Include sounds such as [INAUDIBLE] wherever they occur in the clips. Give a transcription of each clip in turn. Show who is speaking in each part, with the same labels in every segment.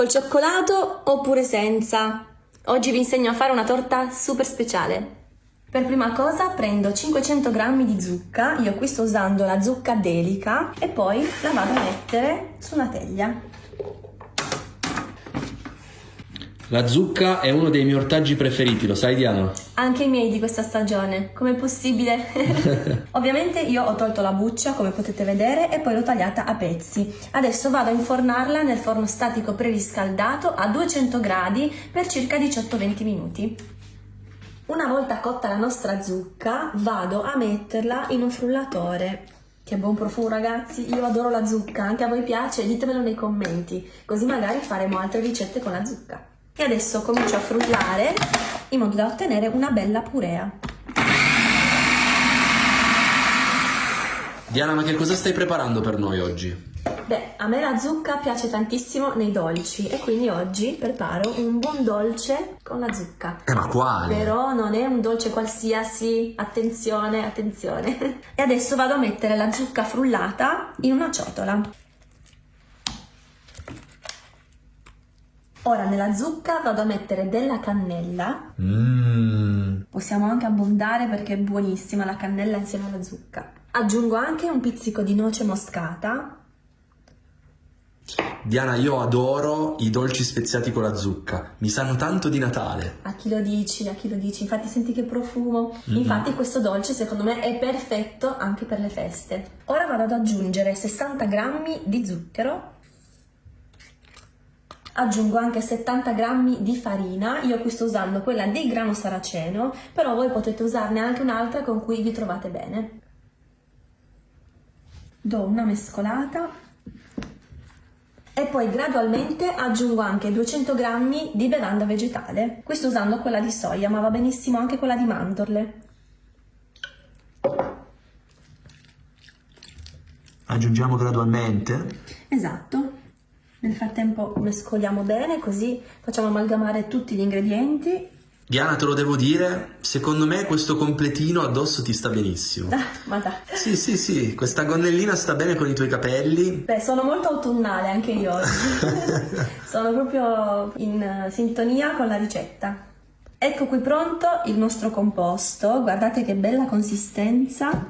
Speaker 1: Col cioccolato oppure senza? Oggi vi insegno a fare una torta super speciale. Per prima cosa prendo 500 g di zucca, io qui sto usando la zucca delica e poi la vado a mettere su una teglia.
Speaker 2: La zucca è uno dei miei ortaggi preferiti, lo sai Diana?
Speaker 1: Anche i miei di questa stagione, com'è possibile? [LAUGHS] Ovviamente io ho tolto la buccia, come potete vedere, e poi l'ho tagliata a pezzi. Adesso vado a infornarla nel forno statico preriscaldato a 200 gradi per circa 18-20 minuti. Una volta cotta la nostra zucca, vado a metterla in un frullatore. Che buon profumo ragazzi, io adoro la zucca, anche a voi piace? Ditemelo nei commenti, così magari faremo altre ricette con la zucca e adesso comincio a frullare in modo da ottenere una bella purea.
Speaker 2: Diana, ma che cosa stai preparando per noi oggi?
Speaker 1: Beh, a me la zucca piace tantissimo nei dolci e quindi oggi preparo un buon dolce con la zucca.
Speaker 2: Eh, ma quale?
Speaker 1: Però non è un dolce qualsiasi, attenzione, attenzione. [LAUGHS] e adesso vado a mettere la zucca frullata in una ciotola. Ora nella zucca vado a mettere della cannella.
Speaker 2: Mm.
Speaker 1: Possiamo anche abbondare perché è buonissima la cannella insieme alla zucca. Aggiungo anche un pizzico di noce moscata.
Speaker 2: Diana, io adoro i dolci speziati con la zucca, mi sanno tanto di Natale.
Speaker 1: A chi lo dici, a chi lo dici, infatti senti che profumo. Mm -hmm. Infatti questo dolce secondo me è perfetto anche per le feste. Ora vado ad aggiungere 60 grammi di zucchero aggiungo anche 70 g di farina, io qui sto usando quella di grano saraceno, però voi potete usarne anche un'altra con cui vi trovate bene. Do una mescolata e poi gradualmente aggiungo anche 200 g di bevanda vegetale. Qui sto usando quella di soia, ma va benissimo anche quella di mandorle.
Speaker 2: Aggiungiamo gradualmente?
Speaker 1: Esatto. Nel frattempo mescoliamo bene così facciamo amalgamare tutti gli ingredienti.
Speaker 2: Diana, te lo devo dire, secondo me questo completino addosso ti sta benissimo.
Speaker 1: Ah, ma dai.
Speaker 2: Sì, sì, sì, questa gonnellina sta bene con i tuoi capelli.
Speaker 1: Beh, sono molto autunnale anche io oggi. [LAUGHS] sono proprio in sintonia con la ricetta. Ecco qui pronto il nostro composto, guardate che bella consistenza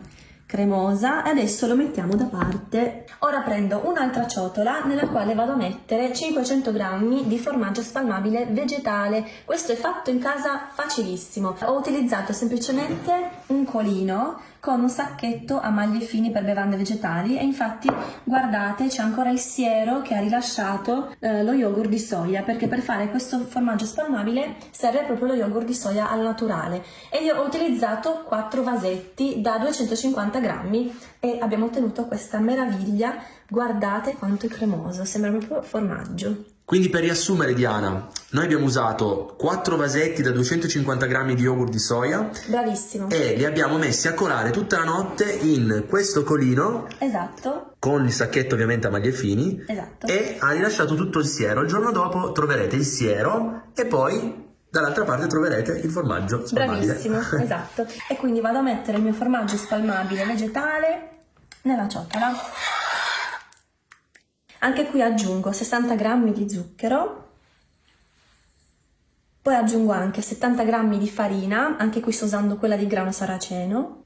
Speaker 1: cremosa e adesso lo mettiamo da parte. Ora prendo un'altra ciotola nella quale vado a mettere 500 g di formaggio spalmabile vegetale. Questo è fatto in casa facilissimo. Ho utilizzato semplicemente un colino con un sacchetto a maglie fini per bevande vegetali e infatti guardate c'è ancora il siero che ha rilasciato eh, lo yogurt di soia perché per fare questo formaggio spalmabile serve proprio lo yogurt di soia al naturale. E io ho utilizzato 4 vasetti da 250 grammi e abbiamo ottenuto questa meraviglia. Guardate quanto è cremoso sembra proprio formaggio
Speaker 2: quindi per riassumere Diana, noi abbiamo usato 4 vasetti da 250 grammi di yogurt di soia.
Speaker 1: Bravissimo.
Speaker 2: E li abbiamo messi a colare tutta la notte in questo colino.
Speaker 1: Esatto.
Speaker 2: Con il sacchetto ovviamente a maglie fini.
Speaker 1: Esatto.
Speaker 2: E ha rilasciato tutto il siero. Il giorno dopo troverete il siero e poi dall'altra parte troverete il formaggio spalmabile.
Speaker 1: Bravissimo, [LAUGHS] esatto. E quindi vado a mettere il mio formaggio spalmabile vegetale nella ciotola. Anche qui aggiungo 60 g di zucchero, poi aggiungo anche 70 g di farina, anche qui sto usando quella di grano saraceno,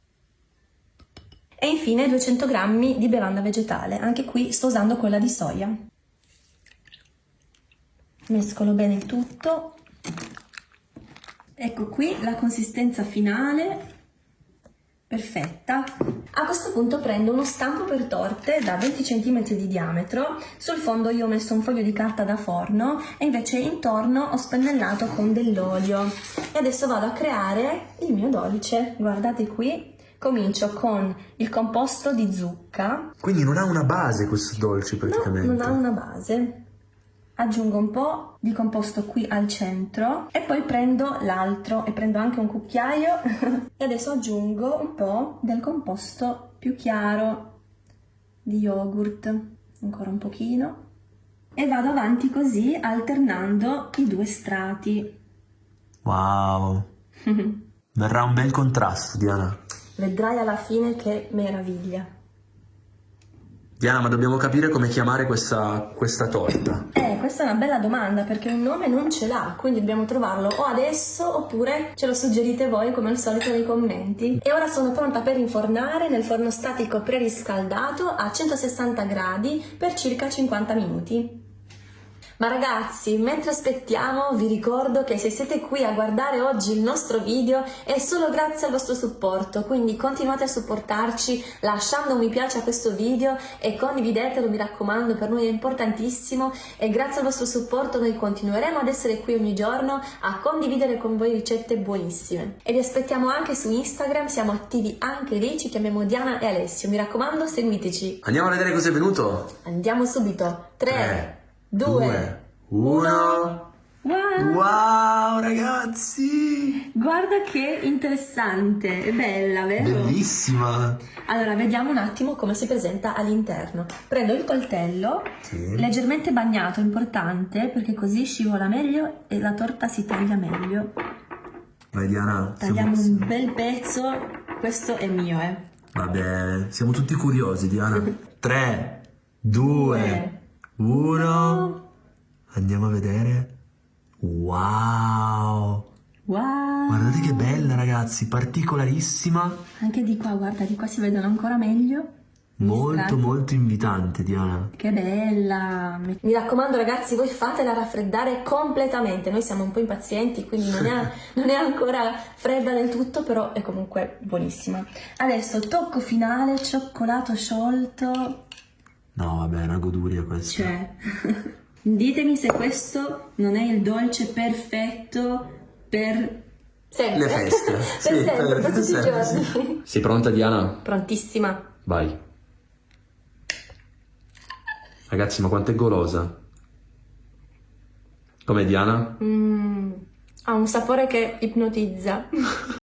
Speaker 1: e infine 200 g di bevanda vegetale, anche qui sto usando quella di soia. Mescolo bene il tutto. Ecco qui la consistenza finale perfetta. A questo punto prendo uno stampo per torte da 20 cm di diametro, sul fondo io ho messo un foglio di carta da forno e invece intorno ho spennellato con dell'olio. E adesso vado a creare il mio dolce, guardate qui. Comincio con il composto di zucca.
Speaker 2: Quindi non ha una base questo dolce praticamente?
Speaker 1: No, non ha una base aggiungo un po' di composto qui al centro e poi prendo l'altro e prendo anche un cucchiaio [LAUGHS] e adesso aggiungo un po' del composto più chiaro di yogurt, ancora un pochino e vado avanti così alternando i due strati.
Speaker 2: Wow! [LAUGHS] Verrà un bel contrasto, Diana.
Speaker 1: Vedrai alla fine che meraviglia.
Speaker 2: Diana, ma dobbiamo capire come chiamare questa, questa torta.
Speaker 1: Eh, questa è una bella domanda perché un nome non ce l'ha, quindi dobbiamo trovarlo o adesso oppure ce lo suggerite voi come al solito nei commenti. E ora sono pronta per infornare nel forno statico preriscaldato a 160 gradi per circa 50 minuti. Ma ragazzi, mentre aspettiamo vi ricordo che se siete qui a guardare oggi il nostro video è solo grazie al vostro supporto, quindi continuate a supportarci lasciando un mi piace a questo video e condividetelo, mi raccomando, per noi è importantissimo e grazie al vostro supporto noi continueremo ad essere qui ogni giorno a condividere con voi ricette buonissime. E vi aspettiamo anche su Instagram, siamo attivi anche lì, ci chiamiamo Diana e Alessio, mi raccomando seguiteci.
Speaker 2: Andiamo a vedere cosa è venuto.
Speaker 1: Andiamo subito, 3,
Speaker 2: Tre,
Speaker 1: 2,
Speaker 2: uno.
Speaker 1: Wow!
Speaker 2: Wow, ragazzi!
Speaker 1: Guarda che interessante, è bella, vero?
Speaker 2: Bellissima!
Speaker 1: Allora, vediamo un attimo come si presenta all'interno. Prendo il coltello,
Speaker 2: Sì.
Speaker 1: leggermente bagnato, importante, perché così scivola meglio e la torta si taglia meglio.
Speaker 2: Vai Diana,
Speaker 1: Tagliamo
Speaker 2: siamo,
Speaker 1: un bel pezzo, questo è mio, eh.
Speaker 2: vabbè, siamo tutti curiosi Diana. [LAUGHS] 3, 2, 1. Andiamo a vedere. Wow!
Speaker 1: Wow!
Speaker 2: Guardate che bella ragazzi, particolarissima,
Speaker 1: Anche di qua, guarda, di qua si vedono ancora meglio. Gli
Speaker 2: molto molto invitante Diana.
Speaker 1: Che bella! Mi raccomando ragazzi, voi fatela raffreddare completamente, noi siamo un po' impazienti, quindi non è, [LAUGHS] non è ancora fredda del tutto, però è comunque buonissima. Adesso tocco finale, cioccolato sciolto,
Speaker 2: No vabbè, è una goduria questa.
Speaker 1: cioè... [LAUGHS] Ditemi se questo non è il dolce perfetto per... Sempre.
Speaker 2: Le feste. [LAUGHS]
Speaker 1: per
Speaker 2: Sì,
Speaker 1: sempre, per
Speaker 2: per
Speaker 1: tutti i
Speaker 2: sempre,
Speaker 1: giorni.
Speaker 2: Sei pronta Diana?
Speaker 1: Prontissima.
Speaker 2: Vai. Ragazzi, ma quanto è golosa. Come Diana?
Speaker 1: Mm, ha un sapore che ipnotizza. [LAUGHS]